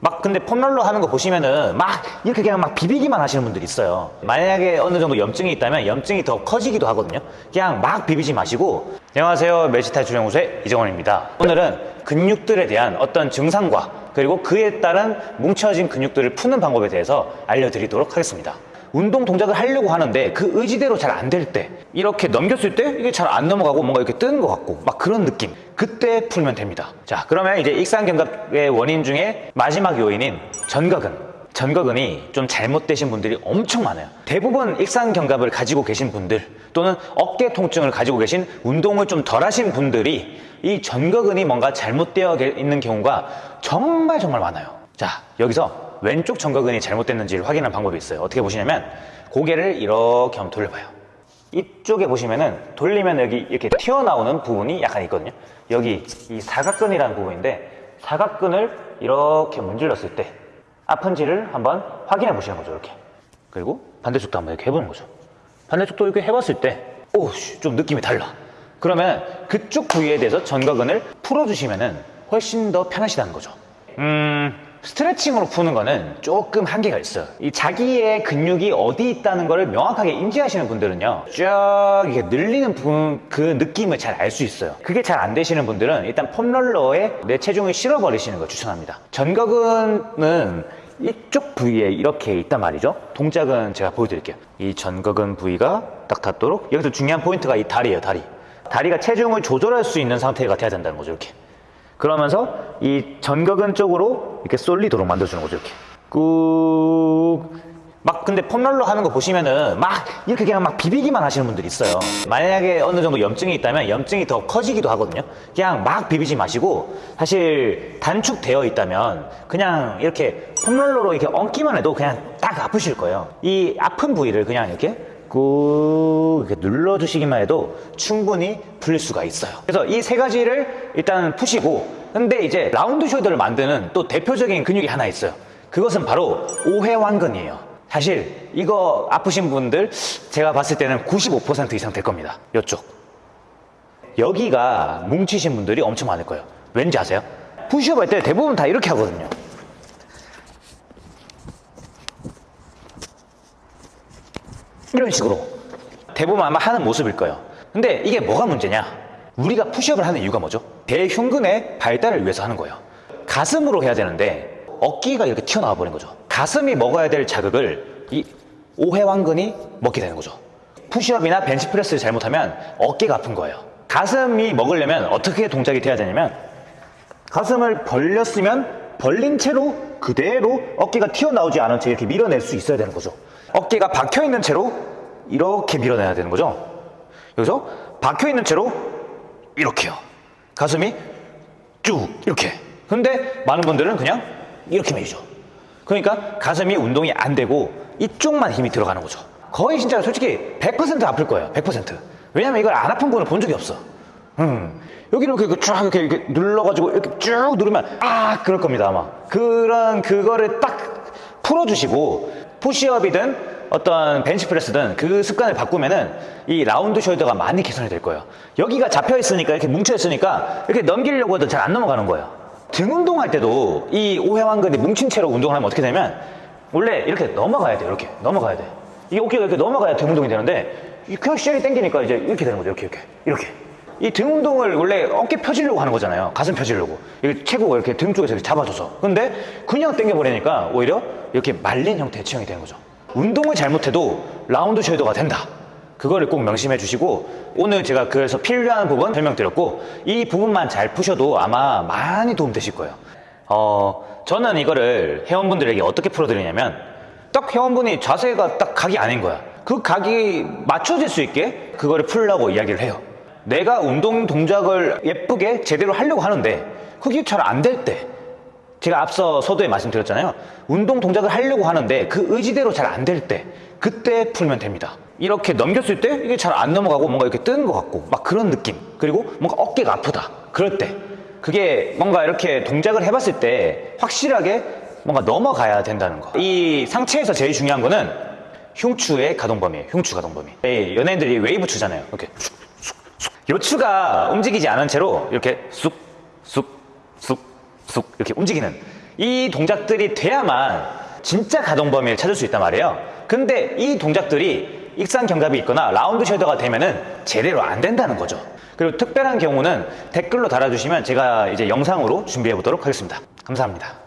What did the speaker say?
막 근데 폼롤러 하는 거 보시면은 막 이렇게 그냥 막 비비기만 하시는 분들이 있어요. 만약에 어느 정도 염증이 있다면 염증이 더 커지기도 하거든요. 그냥 막 비비지 마시고. 안녕하세요. 멜시탈 주령우수의 이정원입니다. 오늘은 근육들에 대한 어떤 증상과 그리고 그에 따른 뭉쳐진 근육들을 푸는 방법에 대해서 알려드리도록 하겠습니다 운동 동작을 하려고 하는데 그 의지대로 잘 안 될 때 이렇게 넘겼을 때 이게 잘 안 넘어가고 뭔가 이렇게 뜨는 것 같고 막 그런 느낌. 그때 풀면 됩니다. 자 그러면 이제 익상견갑의 원인 중에 마지막 요인인 전거근 전거근이 좀 잘못되신 분들이 엄청 많아요. 대부분 익상견갑을 가지고 계신 분들 또는 어깨 통증을 가지고 계신 운동을 좀 덜 하신 분들이 이 전거근이 뭔가 잘못되어 있는 경우가 정말 정말 많아요. 자 여기서 왼쪽 전거근이 잘못됐는지를 확인하는 방법이 있어요. 어떻게 보시냐면 고개를 이렇게 한번 돌려봐요. 이쪽에 보시면은 돌리면 여기 이렇게 튀어나오는 부분이 약간 있거든요. 여기 이 사각근이라는 부분인데 사각근을 이렇게 문질렀을 때 아픈지를 한번 확인해 보시는 거죠 이렇게. 그리고 반대쪽도 한번 이렇게 해보는 거죠. 반대쪽도 이렇게 해봤을 때오좀 느낌이 달라. 그러면 그쪽 부위에 대해서 전거근을 풀어주시면 은 훨씬 더 편하시다는 거죠. 음 스트레칭으로 푸는 거는 조금 한계가 있어요. 이 자기의 근육이 어디 있다는 걸 명확하게 인지하시는 분들은요 쭉 이렇게 늘리는 그 느낌을 잘 알 수 있어요. 그게 잘 안 되시는 분들은 일단 폼롤러에 내 체중을 실어버리시는 걸 추천합니다. 전거근은 이쪽 부위에 이렇게 있단 말이죠. 동작은 제가 보여드릴게요. 이 전거근 부위가 딱 닿도록 여기서 중요한 포인트가 이 다리예요 다리. 다리가 체중을 조절할 수 있는 상태가 돼야 된다는 거죠 이렇게 그러면서 이 전거근 쪽으로 이렇게 쏠리도록 만들어주는 거죠 이렇게. 꾹. 막 근데 폼롤러 하는 거 보시면은 막 이렇게 그냥 막 비비기만 하시는 분들이 있어요. 만약에 어느 정도 염증이 있다면 염증이 더 커지기도 하거든요. 그냥 막 비비지 마시고 사실 단축되어 있다면 그냥 이렇게 폼롤러로 이렇게 얹기만 해도 그냥 딱 아프실 거예요. 이 아픈 부위를 그냥 이렇게 꾹 눌러주시기만 해도 충분히 풀릴 수가 있어요. 그래서 이 세 가지를 일단 푸시고 근데 이제 라운드 숄더를 만드는 또 대표적인 근육이 하나 있어요. 그것은 바로 오해완근이에요. 사실 이거 아프신 분들 제가 봤을 때는 95% 이상 될 겁니다. 이쪽. 여기가 뭉치신 분들이 엄청 많을 거예요. 왠지 아세요? 푸시업 할 때 대부분 다 이렇게 하거든요 이런 식으로 대부분 아마 하는 모습일 거예요. 근데 이게 뭐가 문제냐? 우리가 푸시업을 하는 이유가 뭐죠? 대흉근의 발달을 위해서 하는 거예요. 가슴으로 해야 되는데 어깨가 이렇게 튀어나와 버린 거죠. 가슴이 먹어야 될 자극을 이 오해완근이 먹게 되는 거죠. 푸시업이나 벤치프레스를 잘못하면 어깨가 아픈 거예요. 가슴이 먹으려면 어떻게 동작이 돼야 되냐면 가슴을 벌렸으면 벌린 채로 그대로 어깨가 튀어나오지 않은 채 이렇게 밀어낼 수 있어야 되는 거죠 어깨가 박혀 있는 채로 이렇게 밀어내야 되는 거죠. 여기서 박혀 있는 채로 이렇게요. 가슴이 쭉 이렇게. 근데 많은 분들은 그냥 이렇게 밀죠. 그러니까 가슴이 운동이 안 되고 이쪽만 힘이 들어가는 거죠. 거의 진짜 솔직히 100% 아플 거예요. 100%. 왜냐면 이걸 안 아픈 분을 본 적이 없어. 음. 여기를 이렇게 쭉 이렇게, 이렇게 눌러가지고 이렇게 쭉 누르면 아 그럴 겁니다 아마. 그런 그거를 딱 풀어주시고 푸시업이든 어떤 벤치프레스든 그 습관을 바꾸면은 이 라운드 숄더가 많이 개선이 될 거예요. 여기가 잡혀 있으니까 이렇게 뭉쳐 있으니까 이렇게 넘기려고 해도 잘 안 넘어가는 거예요. 등 운동할 때도 이 오해완근이 뭉친 채로 운동을 하면 어떻게 되면 원래 이렇게 넘어가야 돼요. 이렇게 넘어가야 돼. 이게 어깨가 이렇게 넘어가야 등 운동이 되는데 그냥 시작이 당기니까 이제 이렇게 되는 거죠. 이렇게 이렇게 이렇게 이 등 운동을 원래 어깨 펴지려고 하는 거잖아요. 가슴 펴지려고. 이렇게 체구가 이렇게 등 쪽에서 이렇게 잡아줘서. 근데 그냥 당겨 버리니까 오히려 이렇게 말린 형태의 체형이 되는 거죠. 운동을 잘못해도 라운드 숄더가 된다. 그거를 꼭 명심해 주시고 오늘 제가 그래서 필요한 부분 설명드렸고 이 부분만 잘 푸셔도 아마 많이 도움 되실 거예요. 어 저는 이거를 회원분들에게 어떻게 풀어드리냐면 딱 회원분이 자세가 딱 각이 아닌 거야. 그 각이 맞춰질 수 있게 그거를 풀라고 이야기를 해요 내가 운동 동작을 예쁘게 제대로 하려고 하는데 그게 잘 안 될 때 제가 앞서 서두에 말씀드렸잖아요. 운동 동작을 하려고 하는데 그 의지대로 잘 안 될 때 그때 풀면 됩니다. 이렇게 넘겼을 때 이게 잘 안 넘어가고 뭔가 이렇게 뜨는 것 같고 막 그런 느낌. 그리고 뭔가 어깨가 아프다. 그럴 때 그게 뭔가 이렇게 동작을 해봤을 때 확실하게 뭔가 넘어가야 된다는 거 이 상체에서 제일 중요한 거는 흉추의 가동 범위예요 흉추 가동 범위. 예, 연예인들이 웨이브 추잖아요. 이렇게 요추가 움직이지 않은 채로 이렇게 쑥 쑥 쑥 쑥 이렇게 움직이는 이 동작들이 돼야만 진짜 가동 범위를 찾을 수 있단 말이에요. 근데 이 동작들이 익산 견갑이 있거나 라운드 숄더가 되면은 제대로 안 된다는 거죠. 그리고 특별한 경우는 댓글로 달아주시면 제가 이제 영상으로 준비해 보도록 하겠습니다. 감사합니다.